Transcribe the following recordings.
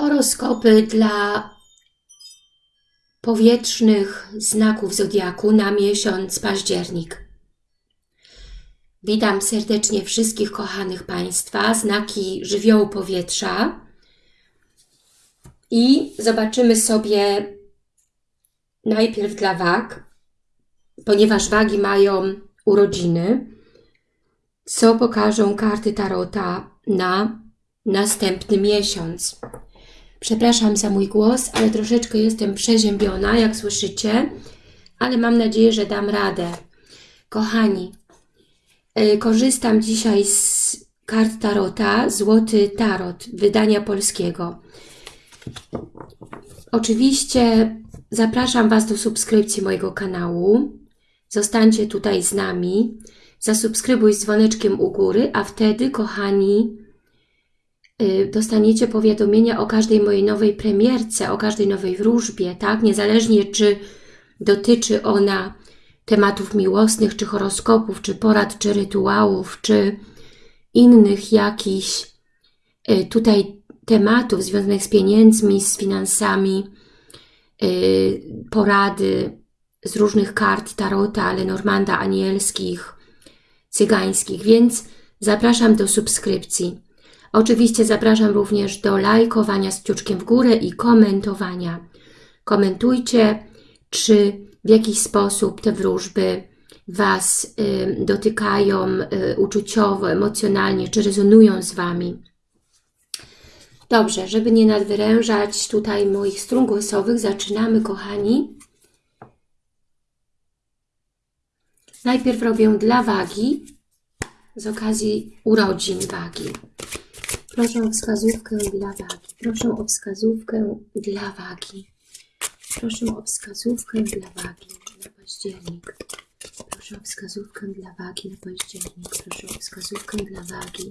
Horoskopy dla powietrznych znaków Zodiaku na miesiąc październik. Witam serdecznie wszystkich kochanych Państwa, znaki żywiołu powietrza i zobaczymy sobie najpierw dla wag, ponieważ wagi mają urodziny, co pokażą karty Tarota na następny miesiąc. Przepraszam za mój głos, ale troszeczkę jestem przeziębiona, jak słyszycie, ale mam nadzieję, że dam radę. Kochani, yy, korzystam dzisiaj z kart Tarota, Złoty Tarot, wydania polskiego. Oczywiście zapraszam Was do subskrypcji mojego kanału. Zostańcie tutaj z nami. Zasubskrybuj z dzwoneczkiem u góry, a wtedy, kochani, dostaniecie powiadomienia o każdej mojej nowej premierce, o każdej nowej wróżbie, tak? Niezależnie czy dotyczy ona tematów miłosnych, czy horoskopów, czy porad, czy rytuałów, czy innych jakichś y, tutaj tematów związanych z pieniędzmi, z finansami, y, porady z różnych kart Tarota, ale Normanda, anielskich, cygańskich, więc zapraszam do subskrypcji. Oczywiście zapraszam również do lajkowania z kciuczkiem w górę i komentowania. Komentujcie, czy w jakiś sposób te wróżby Was y, dotykają y, uczuciowo, emocjonalnie, czy rezonują z Wami. Dobrze, żeby nie nadwyrężać tutaj moich strun głosowych, zaczynamy, kochani. Najpierw robię dla wagi, z okazji urodzin wagi. Proszę o wskazówkę dla wagi. Proszę o wskazówkę dla wagi. Proszę o wskazówkę dla wagi na październik. Proszę o wskazówkę dla wagi na październik. Proszę o wskazówkę dla wagi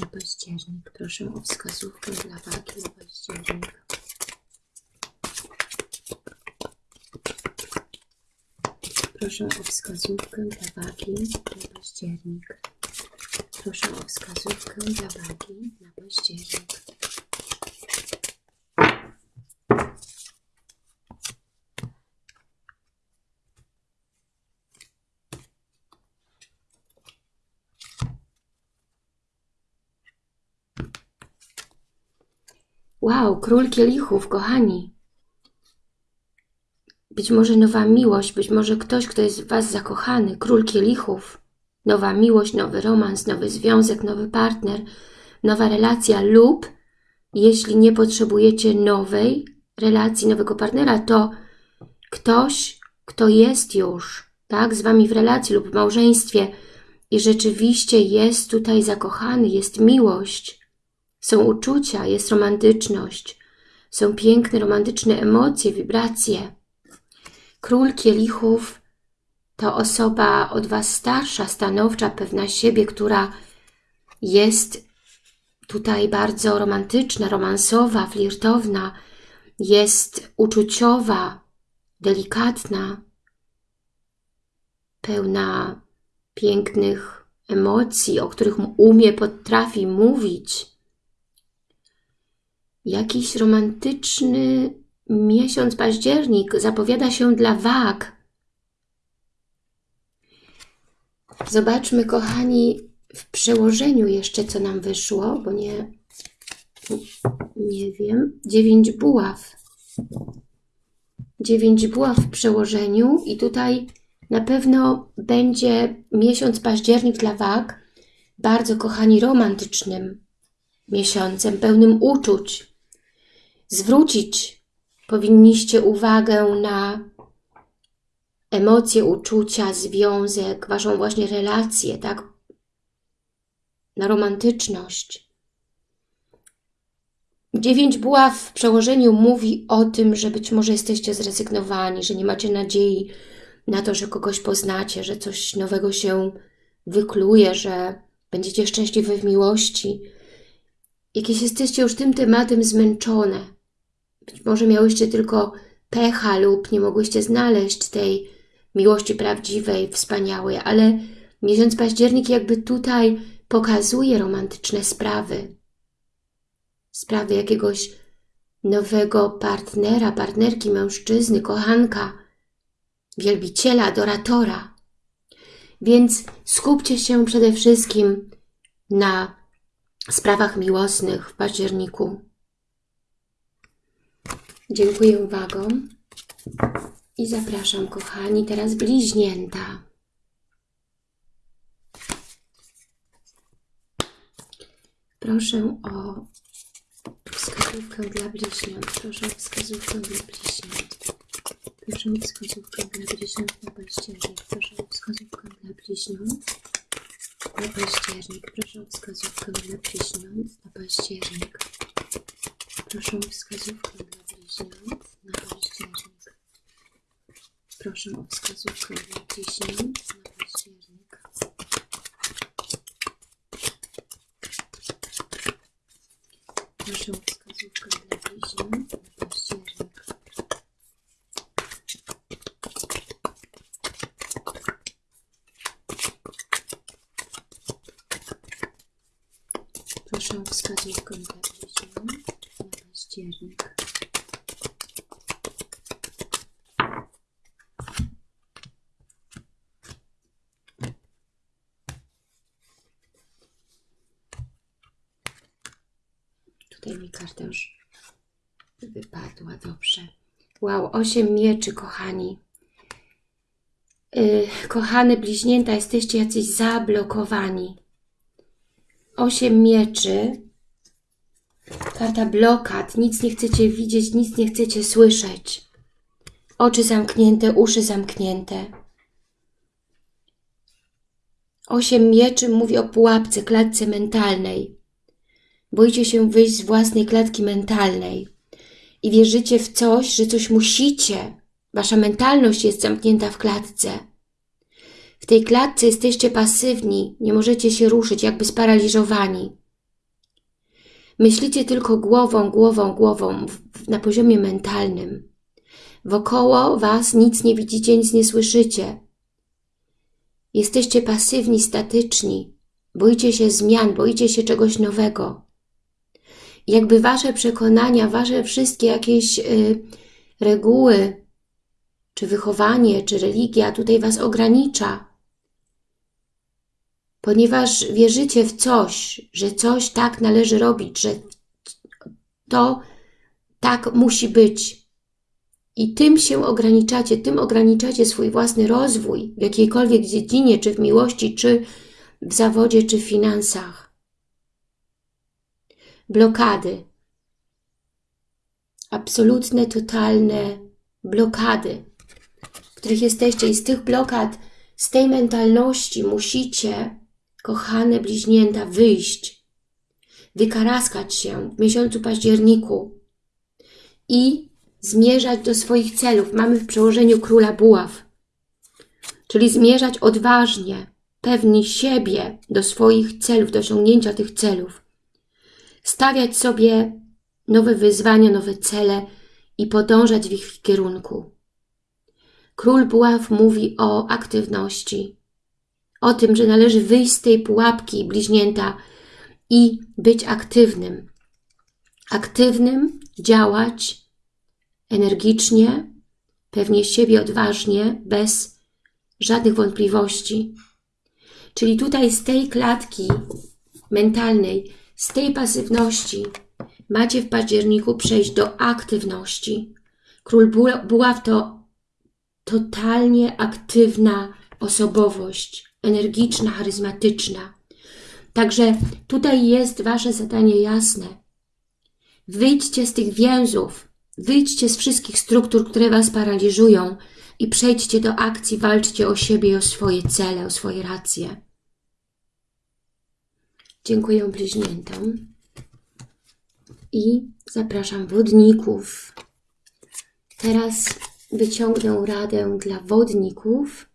na październik. Proszę o wskazówkę dla wagi na październik. Proszę o wskazówkę dla wagi na październik. Proszę o wskazówkę dla wagi na październik. Wow, król kielichów, kochani. Być może nowa miłość, być może ktoś, kto jest w Was zakochany, król kielichów nowa miłość, nowy romans, nowy związek, nowy partner, nowa relacja lub jeśli nie potrzebujecie nowej relacji, nowego partnera, to ktoś, kto jest już tak, z Wami w relacji lub w małżeństwie i rzeczywiście jest tutaj zakochany, jest miłość, są uczucia, jest romantyczność, są piękne, romantyczne emocje, wibracje. Król kielichów to osoba od Was starsza, stanowcza, pewna siebie, która jest tutaj bardzo romantyczna, romansowa, flirtowna, jest uczuciowa, delikatna, pełna pięknych emocji, o których umie, potrafi mówić. Jakiś romantyczny miesiąc październik zapowiada się dla wag, Zobaczmy, kochani, w przełożeniu jeszcze, co nam wyszło, bo nie, nie wiem. Dziewięć buław. Dziewięć buław w przełożeniu i tutaj na pewno będzie miesiąc październik dla wag bardzo, kochani, romantycznym miesiącem, pełnym uczuć. Zwrócić powinniście uwagę na emocje, uczucia, związek, Waszą właśnie relację, tak? Na romantyczność. Dziewięć buław w przełożeniu mówi o tym, że być może jesteście zrezygnowani, że nie macie nadziei na to, że kogoś poznacie, że coś nowego się wykluje, że będziecie szczęśliwi w miłości. Jakieś jesteście już tym tematem zmęczone. Być może miałyście tylko pecha lub nie mogłyście znaleźć tej miłości prawdziwej, wspaniałej, ale miesiąc październik jakby tutaj pokazuje romantyczne sprawy. sprawy jakiegoś nowego partnera, partnerki, mężczyzny, kochanka, wielbiciela, adoratora. Więc skupcie się przede wszystkim na sprawach miłosnych w październiku. Dziękuję uwagą i zapraszam, kochani, teraz bliźnięta. Proszę o wskazówkę dla bliźniąt. Proszę o wskazówkę dla bliźniąt. Proszę o wskazówkę dla bliźniąt na październik. Proszę o wskazówkę dla bliźniąt na październik. Proszę o wskazówkę dla bliźniąt na październik. Proszę o wskazówkę dla bliźniąt. Proszę o wskazówkę dla bliźniąt na październik. Proszę o wskazówkę dla bliźniąt na październik. Proszę o wskazówkę dla bliźniąt na październik. Tutaj mi karta już wypadła, dobrze. Wow, osiem mieczy, kochani. Yy, kochane bliźnięta, jesteście jacyś zablokowani. Osiem mieczy. Karta blokad. Nic nie chcecie widzieć, nic nie chcecie słyszeć. Oczy zamknięte, uszy zamknięte. Osiem mieczy mówi o pułapce, klatce mentalnej. Boicie się wyjść z własnej klatki mentalnej i wierzycie w coś, że coś musicie. Wasza mentalność jest zamknięta w klatce. W tej klatce jesteście pasywni, nie możecie się ruszyć, jakby sparaliżowani. Myślicie tylko głową, głową, głową, na poziomie mentalnym. Wokoło Was nic nie widzicie, nic nie słyszycie. Jesteście pasywni, statyczni. Boicie się zmian, boicie się czegoś nowego jakby wasze przekonania, wasze wszystkie jakieś y, reguły, czy wychowanie, czy religia tutaj was ogranicza. Ponieważ wierzycie w coś, że coś tak należy robić, że to tak musi być. I tym się ograniczacie, tym ograniczacie swój własny rozwój w jakiejkolwiek dziedzinie, czy w miłości, czy w zawodzie, czy w finansach blokady. Absolutne, totalne blokady, w których jesteście. I z tych blokad, z tej mentalności musicie, kochane bliźnięta, wyjść, wykaraskać się w miesiącu październiku i zmierzać do swoich celów. Mamy w przełożeniu Króla Buław, czyli zmierzać odważnie, pewni siebie do swoich celów, do osiągnięcia tych celów stawiać sobie nowe wyzwania, nowe cele i podążać w ich kierunku. Król Buław mówi o aktywności, o tym, że należy wyjść z tej pułapki bliźnięta i być aktywnym. Aktywnym, działać energicznie, pewnie siebie odważnie, bez żadnych wątpliwości. Czyli tutaj z tej klatki mentalnej z tej pasywności macie w październiku przejść do aktywności. Król Buław to totalnie aktywna osobowość, energiczna, charyzmatyczna. Także tutaj jest Wasze zadanie jasne. Wyjdźcie z tych więzów, wyjdźcie z wszystkich struktur, które Was paraliżują i przejdźcie do akcji, walczcie o siebie o swoje cele, o swoje racje. Dziękuję bliźniętom. I zapraszam wodników. Teraz wyciągnę radę dla wodników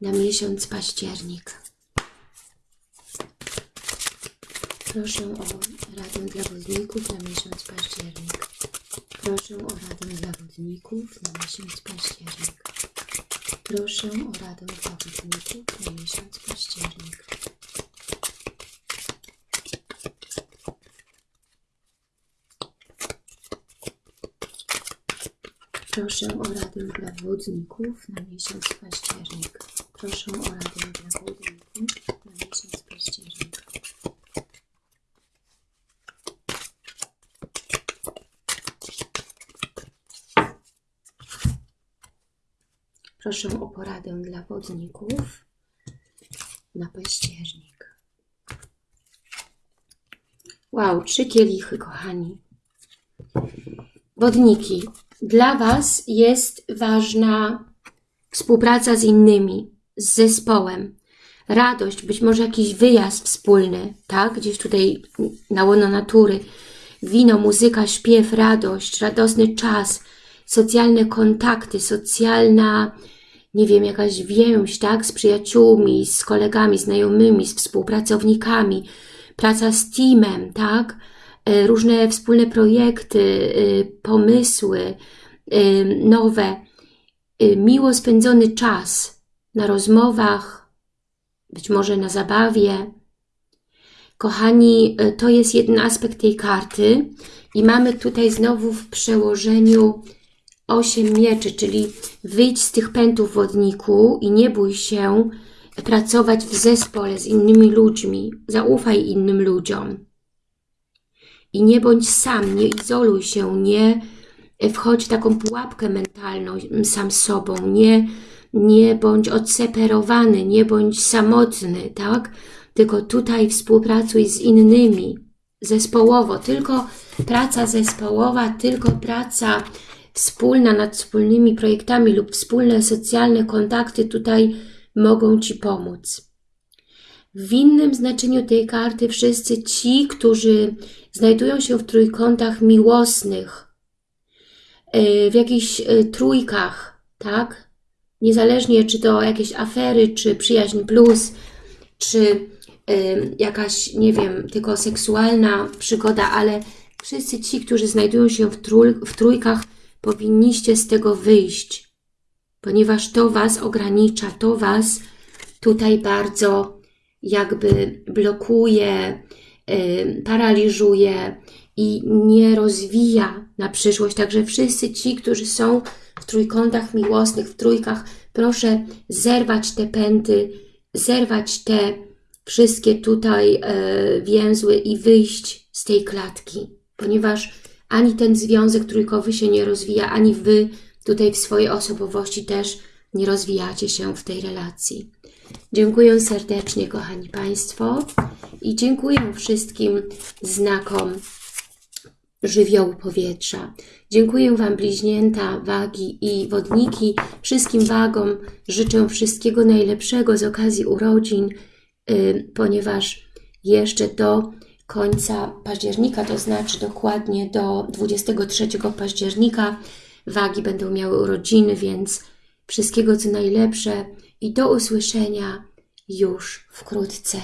na miesiąc październik. Proszę o radę dla wodników na miesiąc październik. Proszę o radę dla wodników na miesiąc październik. Proszę o radę dla wodników na miesiąc październik. Proszę o radę dla wodników na miesiąc październik. Proszę o radę dla wodników na miesiąc październik. Proszę o poradę dla wodników na październik. Wow, trzy kielichy, kochani. Wodniki. Dla Was jest ważna współpraca z innymi, z zespołem. Radość, być może jakiś wyjazd wspólny, tak? Gdzieś tutaj na łono natury. Wino, muzyka, śpiew, radość, radosny czas, socjalne kontakty, socjalna, nie wiem, jakaś więź, tak? Z przyjaciółmi, z kolegami, znajomymi, z współpracownikami, praca z teamem, tak? E, różne wspólne projekty, e, pomysły e, nowe, miło spędzony czas na rozmowach, być może na zabawie. Kochani, to jest jeden aspekt tej karty i mamy tutaj znowu w przełożeniu 8 mieczy, czyli wyjdź z tych pętów wodniku i nie bój się pracować w zespole z innymi ludźmi. Zaufaj innym ludziom. I nie bądź sam, nie izoluj się, nie wchodź w taką pułapkę mentalną sam sobą, nie, nie bądź odseparowany, nie bądź samotny, tak? Tylko tutaj współpracuj z innymi, zespołowo. Tylko praca zespołowa, tylko praca wspólna nad wspólnymi projektami lub wspólne socjalne kontakty tutaj mogą Ci pomóc. W innym znaczeniu tej karty wszyscy ci, którzy znajdują się w trójkątach miłosnych, e, w jakichś e, trójkach, tak? Niezależnie czy to jakieś afery, czy przyjaźń plus, czy e, jakaś, nie wiem, tylko seksualna przygoda, ale wszyscy ci, którzy znajdują się w, w trójkach, powinniście z tego wyjść, ponieważ to Was ogranicza, to Was tutaj bardzo jakby blokuje, paraliżuje i nie rozwija na przyszłość. Także wszyscy ci, którzy są w trójkątach miłosnych, w trójkach, proszę zerwać te pęty, zerwać te wszystkie tutaj e, więzły i wyjść z tej klatki, ponieważ ani ten związek trójkowy się nie rozwija, ani Wy tutaj w swojej osobowości też nie rozwijacie się w tej relacji. Dziękuję serdecznie, kochani Państwo i dziękuję wszystkim znakom żywiołu powietrza. Dziękuję Wam bliźnięta, wagi i wodniki. Wszystkim wagom życzę wszystkiego najlepszego z okazji urodzin, yy, ponieważ jeszcze do końca października, to znaczy dokładnie do 23 października wagi będą miały urodziny, więc wszystkiego co najlepsze i do usłyszenia już wkrótce.